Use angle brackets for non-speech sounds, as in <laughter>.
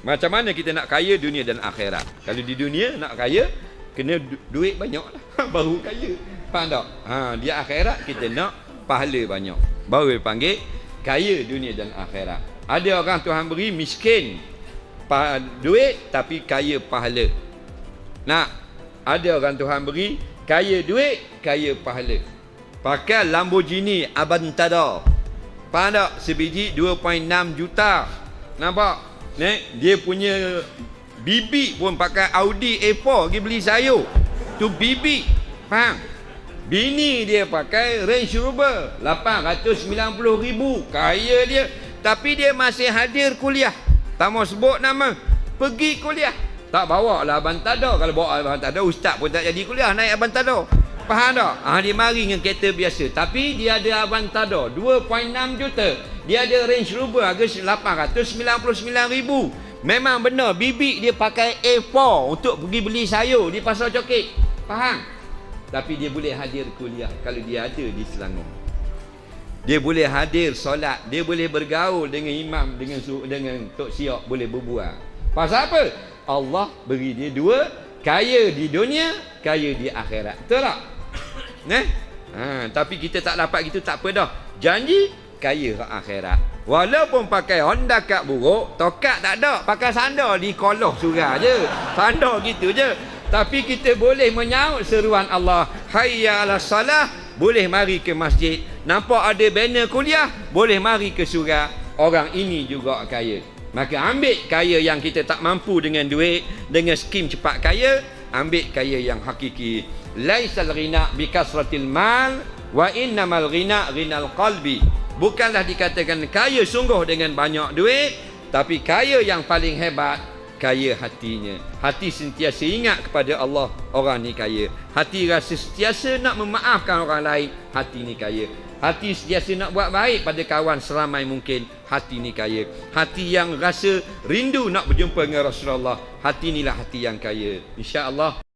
Macam mana kita nak kaya dunia dan akhirat? Kalau di dunia nak kaya, kena du- duit banyak lah. <laughs> Baru kaya. Faham tak? Ha, di akhirat kita nak pahala banyak. Baru dipanggil kaya dunia dan akhirat. Ada orang Tuhan beri miskin duit tapi kaya pahala. Nak ada orang Tuhan beri kaya duit, kaya pahala. Pakai Lamborghini Aventador. Faham tak? Sebiji 2.6 juta. Nampak? Nek, dia punya bibi pun pakai Audi A4 pergi beli sayur. Tu bibi. Faham? Bini dia pakai Range Rover 890 ribu. Kaya dia. Tapi dia masih hadir kuliah. Tak mau sebut nama. Pergi kuliah. Tak bawa lah Aventador. Kalau bawa Aventador, ustaz pun tak jadi kuliah naik Aventador. Faham tak? Ha, dia mari dengan kereta biasa. Tapi dia ada Aventador 2.6 juta. Dia ada Range Rover harga 899 ribu. Memang benar bibi dia pakai A4 untuk pergi beli sayur di pasar coket. Faham? Tapi dia boleh hadir kuliah kalau dia ada di Selangor. Dia boleh hadir solat, dia boleh bergaul dengan imam dengan dengan tok siok boleh berbual. Pasal apa? Allah beri dia dua, kaya di dunia, kaya di akhirat. Betul tak? Nah. Ha, tapi kita tak dapat gitu tak apa dah. Janji kaya akhirat. Walaupun pakai Honda kat buruk, tokat tak ada. Pakai sandal di koloh surah je. Sandal gitu je. Tapi kita boleh menyaut seruan Allah. Hayya ala salah. Boleh mari ke masjid. Nampak ada banner kuliah. Boleh mari ke surah. Orang ini juga kaya. Maka ambil kaya yang kita tak mampu dengan duit. Dengan skim cepat kaya. Ambil kaya yang hakiki. Laisal ghina bi kasratil mal. Wa innamal ghina ghinal qalbi. Bukanlah dikatakan kaya sungguh dengan banyak duit. Tapi kaya yang paling hebat kaya hatinya. Hati sentiasa ingat kepada Allah, orang ni kaya. Hati rasa sentiasa nak memaafkan orang lain, hati ni kaya. Hati sentiasa nak buat baik pada kawan seramai mungkin, hati ni kaya. Hati yang rasa rindu nak berjumpa dengan Rasulullah, hati inilah hati yang kaya. Insya-Allah